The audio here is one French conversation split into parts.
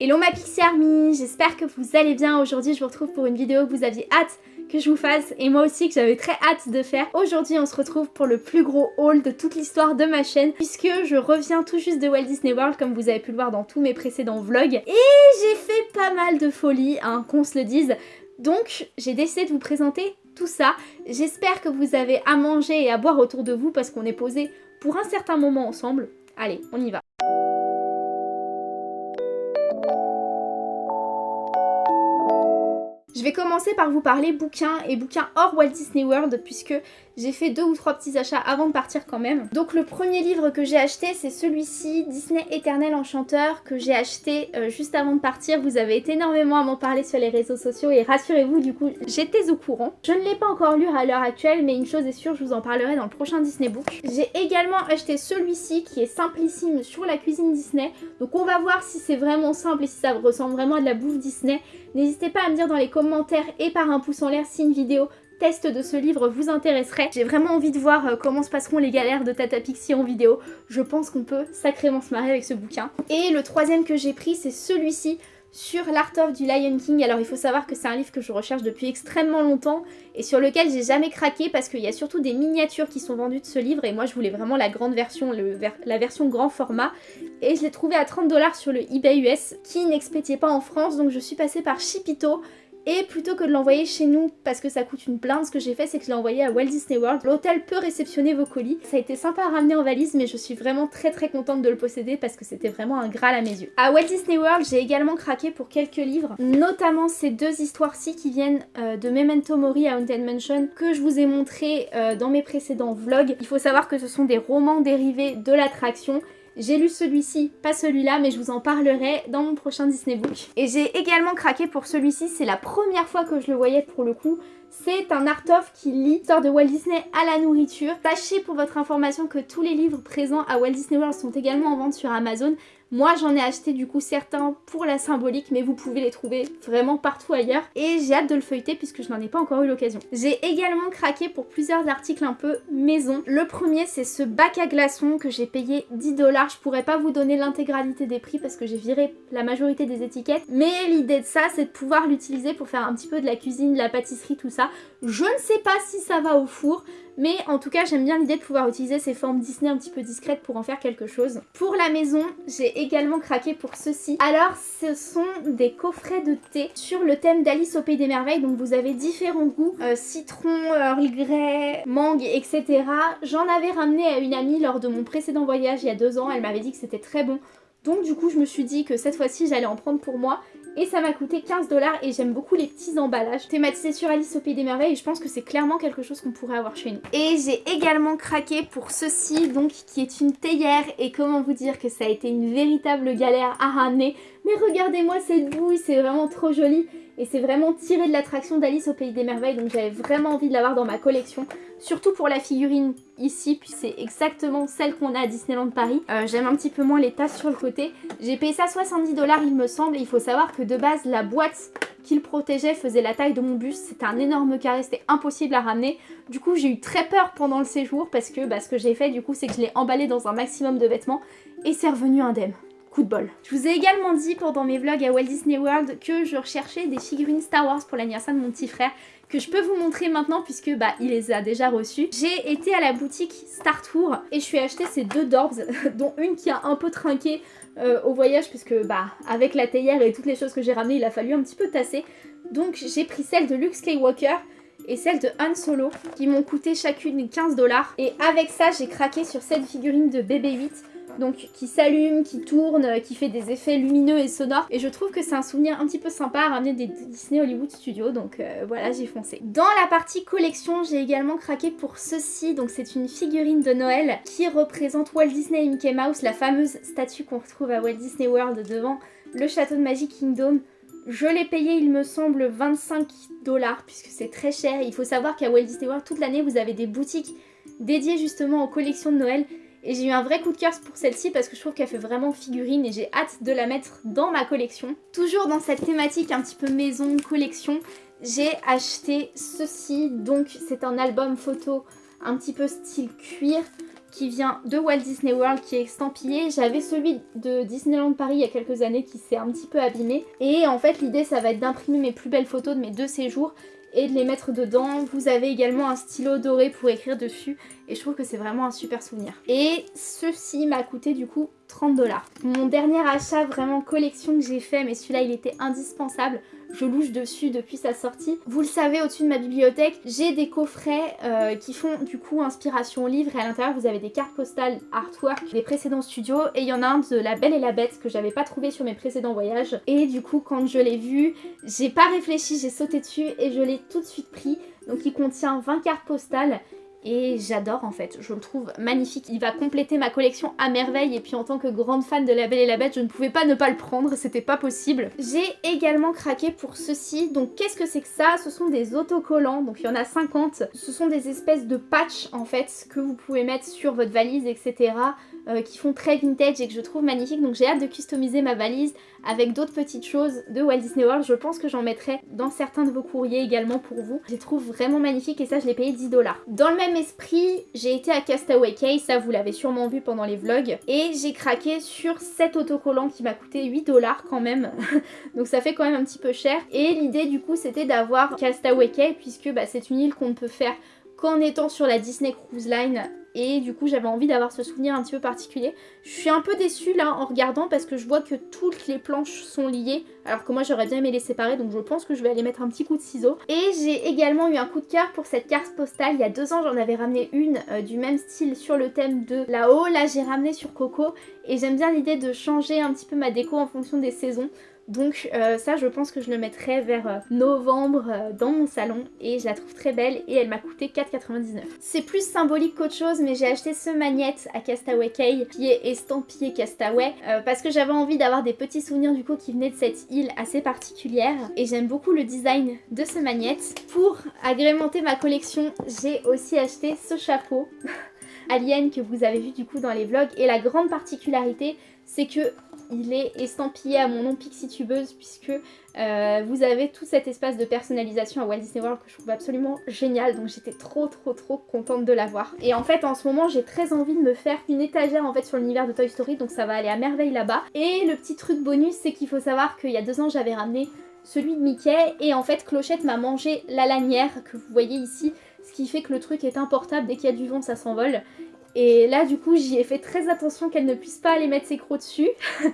Hello ma Pixie Army, j'espère que vous allez bien. Aujourd'hui je vous retrouve pour une vidéo que vous aviez hâte que je vous fasse et moi aussi que j'avais très hâte de faire. Aujourd'hui on se retrouve pour le plus gros haul de toute l'histoire de ma chaîne puisque je reviens tout juste de Walt Disney World comme vous avez pu le voir dans tous mes précédents vlogs et j'ai fait pas mal de folie, hein, qu'on se le dise. Donc j'ai décidé de vous présenter tout ça. J'espère que vous avez à manger et à boire autour de vous parce qu'on est posé pour un certain moment ensemble. Allez, on y va. Je vais commencer par vous parler bouquins et bouquins hors Walt Disney World puisque j'ai fait deux ou trois petits achats avant de partir quand même. Donc le premier livre que j'ai acheté c'est celui-ci, Disney Éternel Enchanteur, que j'ai acheté euh, juste avant de partir. Vous avez été énormément à m'en parler sur les réseaux sociaux et rassurez-vous du coup j'étais au courant. Je ne l'ai pas encore lu à l'heure actuelle mais une chose est sûre, je vous en parlerai dans le prochain Disney Book. J'ai également acheté celui-ci qui est simplissime sur la cuisine Disney. Donc on va voir si c'est vraiment simple et si ça ressemble vraiment à de la bouffe Disney. N'hésitez pas à me dire dans les commentaires et par un pouce en l'air si une vidéo test de ce livre vous intéresserait. J'ai vraiment envie de voir euh, comment se passeront les galères de Tata Pixie en vidéo. Je pense qu'on peut sacrément se marrer avec ce bouquin. Et le troisième que j'ai pris, c'est celui-ci sur l'Art of du Lion King. Alors il faut savoir que c'est un livre que je recherche depuis extrêmement longtemps et sur lequel j'ai jamais craqué parce qu'il y a surtout des miniatures qui sont vendues de ce livre et moi je voulais vraiment la grande version, la version grand format et je l'ai trouvé à 30 dollars sur le eBay US qui n'expédiait pas en France donc je suis passée par Shipito et plutôt que de l'envoyer chez nous parce que ça coûte une plainte, ce que j'ai fait c'est que je l'ai envoyé à Walt Disney World. L'hôtel peut réceptionner vos colis. Ça a été sympa à ramener en valise mais je suis vraiment très très contente de le posséder parce que c'était vraiment un graal à mes yeux. À Walt Disney World j'ai également craqué pour quelques livres, notamment ces deux histoires-ci qui viennent euh, de Memento Mori à Haunted Mansion que je vous ai montré euh, dans mes précédents vlogs. Il faut savoir que ce sont des romans dérivés de l'attraction j'ai lu celui-ci, pas celui-là, mais je vous en parlerai dans mon prochain Disney Book. Et j'ai également craqué pour celui-ci, c'est la première fois que je le voyais pour le coup. C'est un art-of qui lit l'histoire de Walt Disney à la nourriture. Sachez pour votre information que tous les livres présents à Walt Disney World sont également en vente sur Amazon. Moi j'en ai acheté du coup certains pour la symbolique mais vous pouvez les trouver vraiment partout ailleurs et j'ai hâte de le feuilleter puisque je n'en ai pas encore eu l'occasion. J'ai également craqué pour plusieurs articles un peu maison. Le premier c'est ce bac à glaçons que j'ai payé 10 dollars. Je pourrais pas vous donner l'intégralité des prix parce que j'ai viré la majorité des étiquettes mais l'idée de ça c'est de pouvoir l'utiliser pour faire un petit peu de la cuisine, de la pâtisserie, tout ça. Je ne sais pas si ça va au four mais en tout cas, j'aime bien l'idée de pouvoir utiliser ces formes Disney un petit peu discrètes pour en faire quelque chose. Pour la maison, j'ai également craqué pour ceci. Alors, ce sont des coffrets de thé sur le thème d'Alice au Pays des Merveilles. Donc, vous avez différents goûts. Euh, citron, Earl Grey, mangue, etc. J'en avais ramené à une amie lors de mon précédent voyage il y a deux ans. Elle m'avait dit que c'était très bon. Donc du coup je me suis dit que cette fois-ci j'allais en prendre pour moi. Et ça m'a coûté 15 dollars et j'aime beaucoup les petits emballages. Thématisés sur Alice au Pays des Merveilles et je pense que c'est clairement quelque chose qu'on pourrait avoir chez nous. Et j'ai également craqué pour ceci donc qui est une théière. Et comment vous dire que ça a été une véritable galère à ramener. Mais regardez-moi cette bouille c'est vraiment trop joli et c'est vraiment tiré de l'attraction d'Alice au Pays des Merveilles donc j'avais vraiment envie de l'avoir dans ma collection. Surtout pour la figurine ici puis c'est exactement celle qu'on a à Disneyland Paris. Euh, j'aime un petit peu moins les tasses sur le côté. J'ai payé ça 70 dollars il me semble et il faut savoir que de base la boîte qu'il protégeait faisait la taille de mon bus. C'était un énorme carré c'était impossible à ramener. Du coup j'ai eu très peur pendant le séjour parce que bah, ce que j'ai fait du coup c'est que je l'ai emballé dans un maximum de vêtements et c'est revenu indemne coup de bol. Je vous ai également dit pendant mes vlogs à Walt Disney World que je recherchais des figurines Star Wars pour l'anniversaire de mon petit frère que je peux vous montrer maintenant puisque bah il les a déjà reçus. J'ai été à la boutique Star Tour et je suis acheté ces deux Dorbs dont une qui a un peu trinqué euh, au voyage puisque bah avec la théière et toutes les choses que j'ai ramenées il a fallu un petit peu tasser. Donc j'ai pris celle de Luke Skywalker et celle de Han Solo qui m'ont coûté chacune 15 dollars et avec ça j'ai craqué sur cette figurine de BB-8 donc qui s'allume, qui tourne, euh, qui fait des effets lumineux et sonores. Et je trouve que c'est un souvenir un petit peu sympa à ramener des Disney Hollywood Studios, donc euh, voilà, j'ai foncé. Dans la partie collection, j'ai également craqué pour ceci, donc c'est une figurine de Noël qui représente Walt Disney et Mickey Mouse, la fameuse statue qu'on retrouve à Walt Disney World devant le château de Magic Kingdom. Je l'ai payé, il me semble, 25 dollars, puisque c'est très cher. Il faut savoir qu'à Walt Disney World, toute l'année, vous avez des boutiques dédiées justement aux collections de Noël. Et j'ai eu un vrai coup de cœur pour celle-ci parce que je trouve qu'elle fait vraiment figurine et j'ai hâte de la mettre dans ma collection. Toujours dans cette thématique un petit peu maison, collection, j'ai acheté ceci. Donc c'est un album photo un petit peu style cuir. qui vient de Walt Disney World qui est estampillé. J'avais celui de Disneyland Paris il y a quelques années qui s'est un petit peu abîmé. Et en fait l'idée ça va être d'imprimer mes plus belles photos de mes deux séjours et de les mettre dedans. Vous avez également un stylo doré pour écrire dessus et je trouve que c'est vraiment un super souvenir. Et ceci m'a coûté du coup 30 dollars. Mon dernier achat vraiment collection que j'ai fait, mais celui-là il était indispensable, je louche dessus depuis sa sortie. Vous le savez, au-dessus de ma bibliothèque, j'ai des coffrets euh, qui font du coup inspiration livre et à l'intérieur vous avez des cartes postales artwork des précédents studios et il y en a un de La Belle et la Bête que j'avais pas trouvé sur mes précédents voyages et du coup quand je l'ai vu, j'ai pas réfléchi, j'ai sauté dessus et je l'ai tout de suite pris. Donc il contient 20 cartes postales et j'adore en fait, je le trouve magnifique. Il va compléter ma collection à merveille et puis en tant que grande fan de La Belle et la Bête, je ne pouvais pas ne pas le prendre, c'était pas possible. J'ai également craqué pour ceci, donc qu'est-ce que c'est que ça? Ce sont des autocollants, donc il y en a 50. Ce sont des espèces de patchs en fait que vous pouvez mettre sur votre valise, etc. Euh, qui font très vintage et que je trouve magnifique. Donc j'ai hâte de customiser ma valise avec d'autres petites choses de Walt Disney World. Je pense que j'en mettrai dans certains de vos courriers également pour vous. Je les trouve vraiment magnifiques et ça je l'ai payé 10 dollars. Dans le même esprit, j'ai été à Castaway Cay, ça vous l'avez sûrement vu pendant les vlogs. Et j'ai craqué sur cet autocollant qui m'a coûté 8 dollars quand même. Donc ça fait quand même un petit peu cher. Et l'idée du coup c'était d'avoir Castaway Cay puisque bah, c'est une île qu'on ne peut faire qu'en étant sur la Disney Cruise Line et du coup j'avais envie d'avoir ce souvenir un petit peu particulier. Je suis un peu déçue là en regardant parce que je vois que toutes les planches sont liées alors que moi j'aurais bien aimé les séparer donc je pense que je vais aller mettre un petit coup de ciseau. Et j'ai également eu un coup de cœur pour cette carte postale. Il y a deux ans j'en avais ramené une euh, du même style sur le thème de là-haut. Là j'ai ramené sur Coco et j'aime bien l'idée de changer un petit peu ma déco en fonction des saisons. Donc euh, ça je pense que je le mettrai vers euh, novembre euh, dans mon salon et je la trouve très belle et elle m'a coûté 4,99. C'est plus symbolique qu'autre chose mais j'ai acheté ce magnette à Castaway Cay qui est estampillé Castaway parce que j'avais envie d'avoir des petits souvenirs du coup qui venaient de cette île assez particulière et j'aime beaucoup le design de ce magnette. Pour agrémenter ma collection j'ai aussi acheté ce chapeau Alien que vous avez vu du coup dans les vlogs et la grande particularité c'est que il est estampillé à mon nom Pixie Tubeuse puisque euh, vous avez tout cet espace de personnalisation à Walt Disney World que je trouve absolument génial donc j'étais trop trop trop contente de l'avoir. Et en fait en ce moment j'ai très envie de me faire une étagère en fait sur l'univers de Toy Story donc ça va aller à merveille là-bas. Et le petit truc bonus c'est qu'il faut savoir qu'il y a deux ans j'avais ramené celui de Mickey et en fait Clochette m'a mangé la lanière que vous voyez ici ce qui fait que le truc est importable, dès qu'il y a du vent ça s'envole et là, du coup, j'y ai fait très attention qu'elle ne puisse pas aller mettre ses crocs dessus.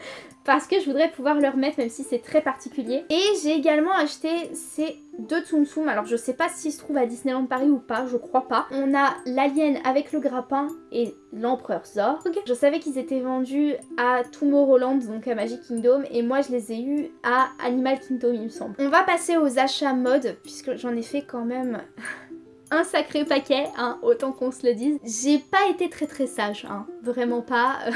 parce que je voudrais pouvoir le remettre même si c'est très particulier. Et j'ai également acheté ces deux Tsum Tsum. Alors je sais pas s'ils se trouvent à Disneyland Paris ou pas, je crois pas. On a l'alien avec le grappin et l'empereur Zorg. Je savais qu'ils étaient vendus à Tomorrowland, donc à Magic Kingdom. Et moi je les ai eus à Animal Kingdom il me semble. On va passer aux achats mode puisque j'en ai fait quand même un sacré paquet, hein, autant qu'on se le dise. J'ai pas été très très sage, hein, vraiment pas.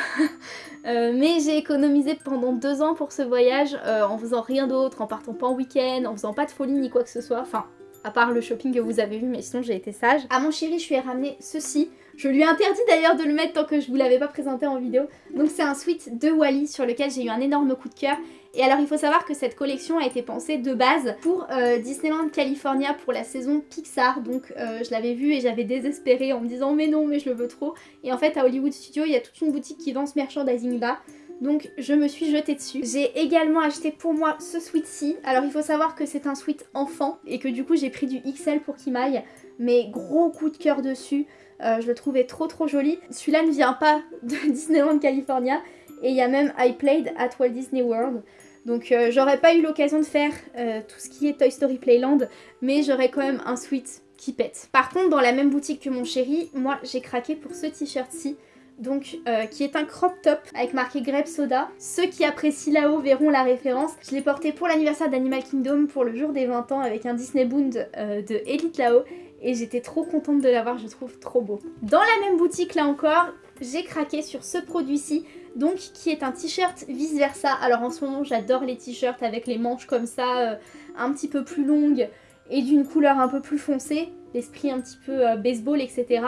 Euh, mais j'ai économisé pendant deux ans pour ce voyage euh, en faisant rien d'autre, en partant pas en week-end, en faisant pas de folie ni quoi que ce soit. Enfin, à part le shopping que vous avez vu, mais sinon j'ai été sage. À mon chéri, je lui ai ramené ceci. Je lui ai interdit d'ailleurs de le mettre tant que je vous l'avais pas présenté en vidéo. Donc c'est un sweat de Wally sur lequel j'ai eu un énorme coup de cœur. Et alors il faut savoir que cette collection a été pensée de base pour euh, Disneyland California pour la saison Pixar. Donc euh, je l'avais vu et j'avais désespéré en me disant mais non mais je le veux trop. Et en fait à Hollywood Studio il y a toute une boutique qui vend ce merchandising là. Donc je me suis jetée dessus. J'ai également acheté pour moi ce sweat-ci. Alors il faut savoir que c'est un sweat enfant et que du coup j'ai pris du XL pour qu'il m'aille. Mais gros coup de cœur dessus. Euh, je le trouvais trop trop joli. Celui-là ne vient pas de Disneyland California. Et il y a même I Played at Walt Disney World. Donc euh, j'aurais pas eu l'occasion de faire euh, tout ce qui est Toy Story Playland, mais j'aurais quand même un sweat qui pète. Par contre, dans la même boutique que mon chéri, moi j'ai craqué pour ce t-shirt-ci. Donc, euh, qui est un crop top avec marqué Grape Soda. Ceux qui apprécient là-haut verront la référence. Je l'ai porté pour l'anniversaire d'Animal Kingdom pour le jour des 20 ans avec un Disney Bound de Elite là-haut. Et j'étais trop contente de l'avoir, je trouve trop beau. Dans la même boutique là encore, j'ai craqué sur ce produit-ci donc qui est un t-shirt vice versa. Alors en ce moment j'adore les t-shirts avec les manches comme ça, euh, un petit peu plus longues et d'une couleur un peu plus foncée, l'esprit un petit peu euh, baseball etc.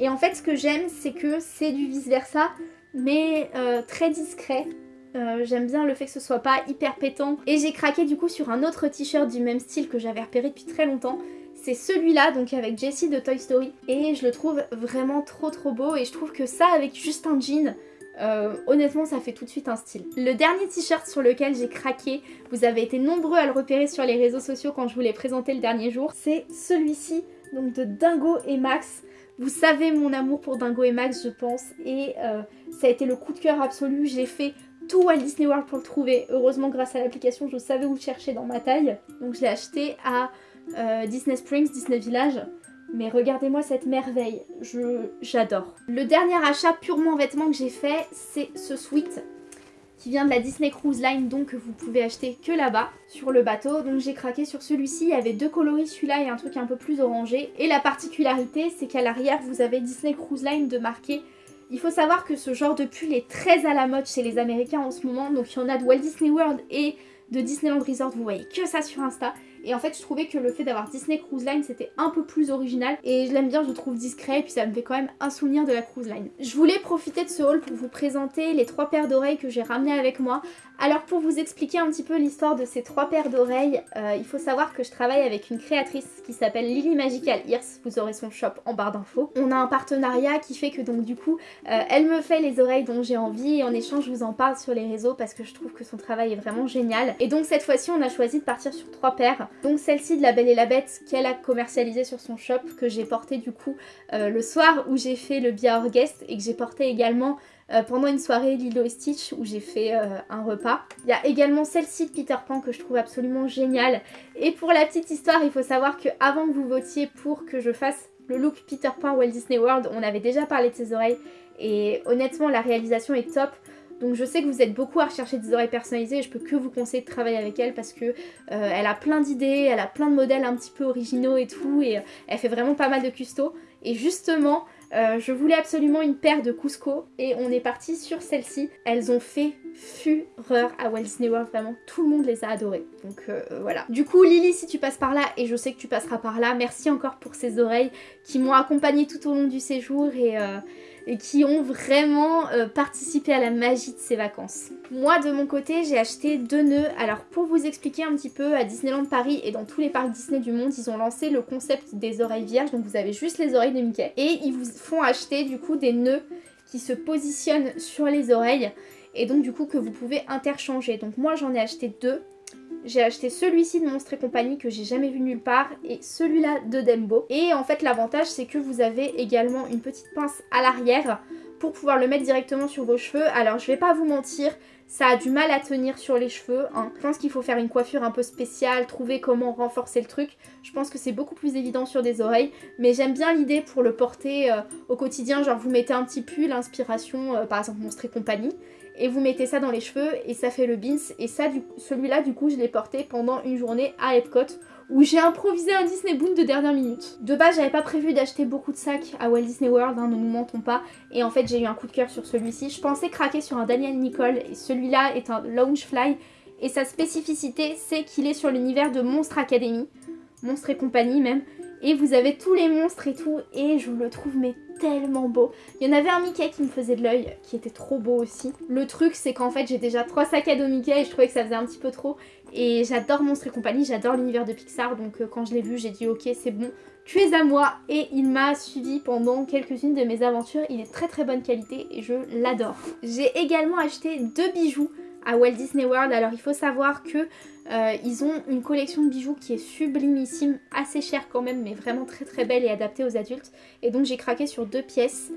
Et en fait ce que j'aime c'est que c'est du vice versa mais euh, très discret. J'aime bien le fait que ce soit pas hyper pétant. Et j'ai craqué du coup sur un autre t-shirt du même style que j'avais repéré depuis très longtemps c'est celui-là, donc avec Jessie de Toy Story. Et je le trouve vraiment trop trop beau et je trouve que ça avec juste un jean, euh, honnêtement ça fait tout de suite un style. Le dernier t-shirt sur lequel j'ai craqué, vous avez été nombreux à le repérer sur les réseaux sociaux quand je vous l'ai présenté le dernier jour, c'est celui-ci, donc de Dingo et Max. Vous savez mon amour pour Dingo et Max je pense et euh, ça a été le coup de cœur absolu, j'ai fait tout Walt Disney World pour le trouver. Heureusement grâce à l'application je savais où chercher dans ma taille. Donc je l'ai acheté à euh, Disney Springs, Disney Village. Mais regardez-moi cette merveille, j'adore. Le dernier achat purement vêtements que j'ai fait, c'est ce sweat qui vient de la Disney Cruise Line, donc que vous pouvez acheter que là-bas, sur le bateau. Donc j'ai craqué sur celui-ci, il y avait deux coloris, celui-là et un truc un peu plus orangé. Et la particularité, c'est qu'à l'arrière, vous avez Disney Cruise Line de marquer il faut savoir que ce genre de pull est très à la mode chez les Américains en ce moment. Donc il y en a de Walt Disney World et de Disneyland Resort. Vous voyez que ça sur Insta. Et en fait, je trouvais que le fait d'avoir Disney Cruise Line, c'était un peu plus original. Et je l'aime bien, je le trouve discret. Et puis ça me fait quand même un souvenir de la Cruise Line. Je voulais profiter de ce haul pour vous présenter les trois paires d'oreilles que j'ai ramenées avec moi. Alors pour vous expliquer un petit peu l'histoire de ces trois paires d'oreilles, euh, il faut savoir que je travaille avec une créatrice qui s'appelle Lily Magical Ears. Vous aurez son shop en barre d'infos. On a un partenariat qui fait que donc du coup, euh, elle me fait les oreilles dont j'ai envie. Et en échange, je vous en parle sur les réseaux parce que je trouve que son travail est vraiment génial. Et donc cette fois-ci, on a choisi de partir sur trois paires. Donc celle-ci de La Belle et la Bête qu'elle a commercialisée sur son shop, que j'ai porté du coup euh, le soir où j'ai fait le Bia Guest et que j'ai porté également euh, pendant une soirée Lilo et Stitch où j'ai fait euh, un repas. Il y a également celle-ci de Peter Pan que je trouve absolument géniale. Et pour la petite histoire, il faut savoir que avant que vous votiez pour que je fasse le look Peter Pan Walt Disney World, on avait déjà parlé de ses oreilles et honnêtement la réalisation est top. Donc je sais que vous êtes beaucoup à rechercher des oreilles personnalisées et je peux que vous conseiller de travailler avec elle parce que euh, elle a plein d'idées, elle a plein de modèles un petit peu originaux et tout et elle fait vraiment pas mal de custo. Et justement, euh, je voulais absolument une paire de Cusco et on est parti sur celle-ci. Elles ont fait fureur à Walt Disney World, vraiment tout le monde les a adorées. Donc voilà. Du coup Lily si tu passes par là et je sais que tu passeras par là, merci encore pour ces oreilles qui m'ont accompagnée tout au long du séjour et et qui ont vraiment euh, participé à la magie de ces vacances. Moi de mon côté j'ai acheté deux nœuds. Alors pour vous expliquer un petit peu, à Disneyland Paris et dans tous les parcs Disney du monde, ils ont lancé le concept des oreilles vierges. Donc vous avez juste les oreilles de Mickey. Et ils vous font acheter du coup des nœuds qui se positionnent sur les oreilles et donc du coup que vous pouvez interchanger. Donc moi j'en ai acheté deux. J'ai acheté celui-ci de Monstre et compagnie que j'ai jamais vu nulle part et celui-là de Dembo. Et en fait l'avantage c'est que vous avez également une petite pince à l'arrière pour pouvoir le mettre directement sur vos cheveux. Alors je vais pas vous mentir, ça a du mal à tenir sur les cheveux. Hein. Je pense qu'il faut faire une coiffure un peu spéciale, trouver comment renforcer le truc. Je pense que c'est beaucoup plus évident sur des oreilles. Mais j'aime bien l'idée pour le porter euh, au quotidien. Genre vous mettez un petit pull, inspiration, euh, par exemple Monstre et compagnie et vous mettez ça dans les cheveux et ça fait le beans et ça celui-là du coup je l'ai porté pendant une journée à Epcot où j'ai improvisé un Disney Boom de dernière minute. De base j'avais pas prévu d'acheter beaucoup de sacs à Walt Disney World, hein, ne nous mentons pas, et en fait j'ai eu un coup de cœur sur celui-ci. Je pensais craquer sur un Daniel Nicole. Et celui-là est un Loungefly et sa spécificité c'est qu'il est sur l'univers de Monstre Academy, Monstre et compagnie même, et vous avez tous les monstres et tout. Et je le trouve mais tellement beau. Il y en avait un Mickey qui me faisait de l'œil, qui était trop beau aussi. Le truc, c'est qu'en fait, j'ai déjà trois sacs à dos Mickey et je trouvais que ça faisait un petit peu trop. Et j'adore Monstres et compagnie, j'adore l'univers de Pixar, donc euh, quand je l'ai vu, j'ai dit ok, c'est bon, tu es à moi. Et il m'a suivi pendant quelques-unes de mes aventures. Il est très très bonne qualité et je l'adore. J'ai également acheté deux bijoux à Walt Disney World. Alors il faut savoir que euh, ils ont une collection de bijoux qui est sublimissime, assez chère quand même, mais vraiment très très belle et adaptée aux adultes. Et donc j'ai craqué sur deux pièces.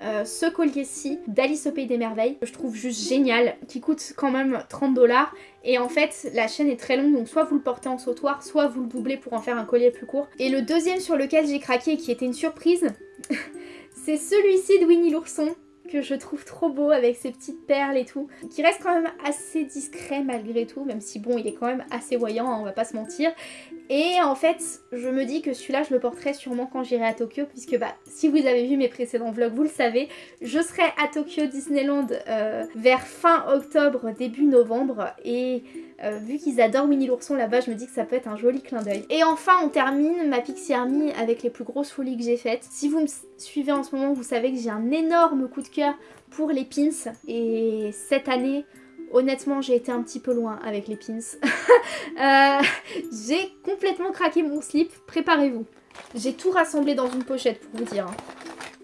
Euh, ce collier-ci d'Alice au Pays des Merveilles, que je trouve juste génial, qui coûte quand même 30 dollars. Et en fait, la chaîne est très longue, donc soit vous le portez en sautoir, soit vous le doublez pour en faire un collier plus court. Et le deuxième sur lequel j'ai craqué, qui était une surprise, c'est celui-ci de Winnie l'ourson que je trouve trop beau avec ses petites perles et tout, qui reste quand même assez discret malgré tout, même si bon, il est quand même assez voyant, hein, on va pas se mentir. Et en fait, je me dis que celui-là, je le porterai sûrement quand j'irai à Tokyo, puisque bah, si vous avez vu mes précédents vlogs, vous le savez, je serai à Tokyo Disneyland euh, vers fin octobre, début novembre, et euh, vu qu'ils adorent Winnie l'ourson là-bas, je me dis que ça peut être un joli clin d'œil. Et enfin, on termine ma Pixie Army avec les plus grosses folies que j'ai faites. Si vous me suivez en ce moment, vous savez que j'ai un énorme coup de cœur pour les pins, et cette année, Honnêtement, j'ai été un petit peu loin avec les pins. Euh, j'ai complètement craqué mon slip, préparez-vous. J'ai tout rassemblé dans une pochette pour vous dire. Hein.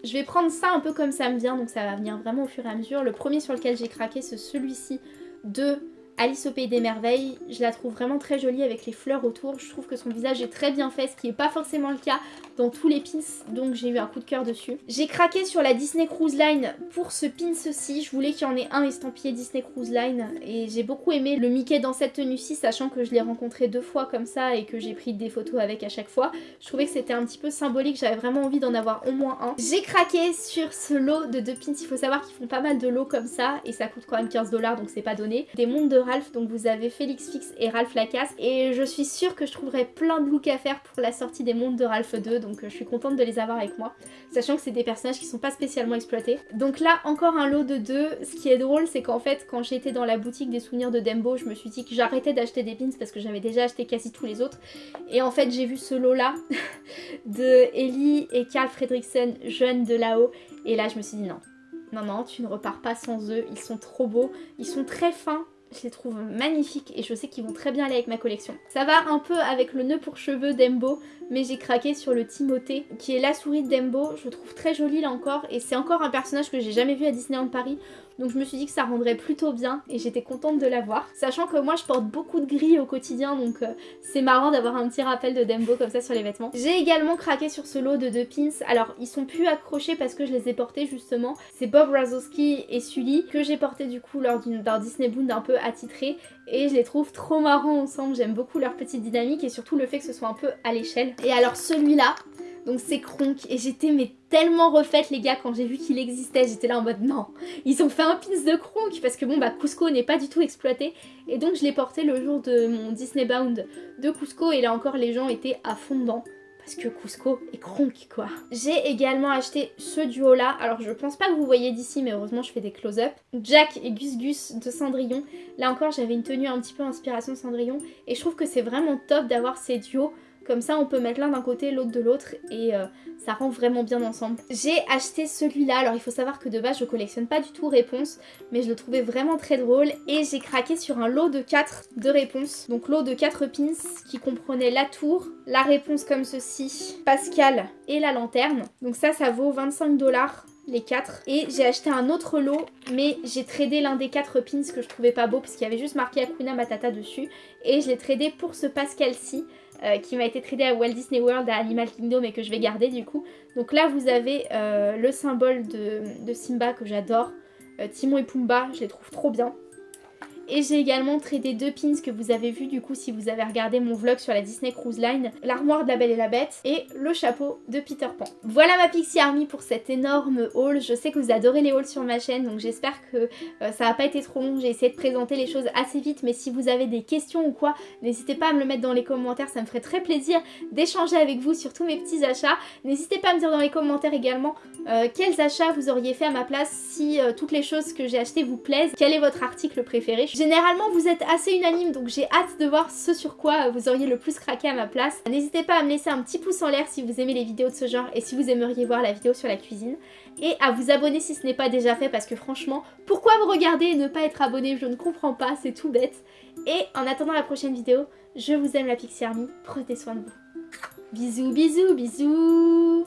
Je vais prendre ça un peu comme ça me vient, donc ça va venir vraiment au fur et à mesure. Le premier sur lequel j'ai craqué, c'est celui-ci de Alice au Pays des Merveilles. Je la trouve vraiment très jolie avec les fleurs autour. Je trouve que son visage est très bien fait, ce qui n'est pas forcément le cas dans tous les pins, donc j'ai eu un coup de cœur dessus. J'ai craqué sur la Disney Cruise Line pour ce pins-ci. Je voulais qu'il y en ait un estampillé Disney Cruise Line et j'ai beaucoup aimé le Mickey dans cette tenue-ci, sachant que je l'ai rencontré deux fois comme ça et que j'ai pris des photos avec à chaque fois. Je trouvais que c'était un petit peu symbolique, j'avais vraiment envie d'en avoir au moins un. J'ai craqué sur ce lot de deux pins. Il faut savoir qu'ils font pas mal de lots comme ça et ça coûte quand même 15 dollars donc c'est pas donné. Des mondes de Ralph, donc vous avez Félix Fix et Ralph Lacasse. Et je suis sûre que je trouverai plein de looks à faire pour la sortie des mondes de Ralph 2, donc euh, je suis contente de les avoir avec moi. Sachant que c'est des personnages qui sont pas spécialement exploités. Donc là, encore un lot de deux. Ce qui est drôle, c'est qu'en fait, quand j'étais dans la boutique des souvenirs de Dembo, je me suis dit que j'arrêtais d'acheter des pins parce que j'avais déjà acheté quasi tous les autres. Et en fait, j'ai vu ce lot-là de Ellie et Carl Fredrickson, jeunes de là-haut. Et là, je me suis dit non, non, non, tu ne repars pas sans eux. Ils sont trop beaux. Ils sont très fins. Je les trouve magnifiques et je sais qu'ils vont très bien aller avec ma collection. Ça va un peu avec le nœud pour cheveux d'Embo, mais j'ai craqué sur le Timothée, qui est la souris d'Embo. Je le trouve très joli là encore, et c'est encore un personnage que j'ai jamais vu à Disneyland Paris. Donc je me suis dit que ça rendrait plutôt bien et j'étais contente de l'avoir. Sachant que moi je porte beaucoup de gris au quotidien donc euh, c'est marrant d'avoir un petit rappel de Dembo comme ça sur les vêtements. J'ai également craqué sur ce lot de deux pins. Alors ils sont plus accrochés parce que je les ai portés justement. C'est Bob Razowski et Sully que j'ai porté du coup lors d'un Disney Bound un peu attitré et je les trouve trop marrants ensemble. J'aime beaucoup leur petite dynamique et surtout le fait que ce soit un peu à l'échelle. Et alors celui-là, donc c'est Kronk et j'étais mais tellement refaite les gars quand j'ai vu qu'il existait. J'étais là en mode non, ils ont fait un pins de Kronk parce que bon bah Cusco n'est pas du tout exploité. Et donc je l'ai porté le jour de mon Disney Bound de Cusco et là encore les gens étaient à fond. Parce que Cusco est Kronk quoi. J'ai également acheté ce duo là. Alors je pense pas que vous voyez d'ici mais heureusement je fais des close-up. Jack et Gus Gus de Cendrillon. Là encore j'avais une tenue un petit peu inspiration Cendrillon. Et je trouve que c'est vraiment top d'avoir ces duos comme ça, on peut mettre l'un d'un côté, l'autre de l'autre et euh, ça rend vraiment bien ensemble. J'ai acheté celui-là. Alors, il faut savoir que de base, je collectionne pas du tout réponses, mais je le trouvais vraiment très drôle et j'ai craqué sur un lot de 4 de réponses. Donc, lot de 4 pins qui comprenait la tour, la réponse comme ceci, Pascal et la lanterne. Donc ça, ça vaut 25 dollars les 4 et j'ai acheté un autre lot mais j'ai tradé l'un des 4 pins que je trouvais pas beau parce qu'il y avait juste marqué Akuna Matata dessus et je l'ai tradé pour ce Pascal-ci euh, qui m'a été tradé à Walt Disney World, à Animal Kingdom et que je vais garder du coup. Donc là vous avez euh, le symbole de, Simba que j'adore, euh, Timon et Pumba, je les trouve trop bien. Et j'ai également tradé deux pins que vous avez vu du coup si vous avez regardé mon vlog sur la Disney Cruise Line, l'armoire de la Belle et la Bête et le chapeau de Peter Pan. Voilà ma Pixie Army pour cet énorme haul. Je sais que vous adorez les hauls sur ma chaîne donc j'espère que euh, ça n'a pas été trop long. J'ai essayé de présenter les choses assez vite mais si vous avez des questions ou quoi, n'hésitez pas à me le mettre dans les commentaires. Ça me ferait très plaisir d'échanger avec vous sur tous mes petits achats. N'hésitez pas à me dire dans les commentaires également euh, quels achats vous auriez fait à ma place si euh, toutes les choses que j'ai achetées vous plaisent. Quel est votre article préféré? Généralement vous êtes assez unanime donc j'ai hâte de voir ce sur quoi vous auriez le plus craqué à ma place. N'hésitez pas à me laisser un petit pouce en l'air si vous aimez les vidéos de ce genre et si vous aimeriez voir la vidéo sur la cuisine. Et à vous abonner si ce n'est pas déjà fait parce que franchement, pourquoi me regarder et ne pas être abonné? Je ne comprends pas, c'est tout bête. Et en attendant la prochaine vidéo, je vous aime la Pixie Army, prenez soin de vous. Bisous, bisous, bisous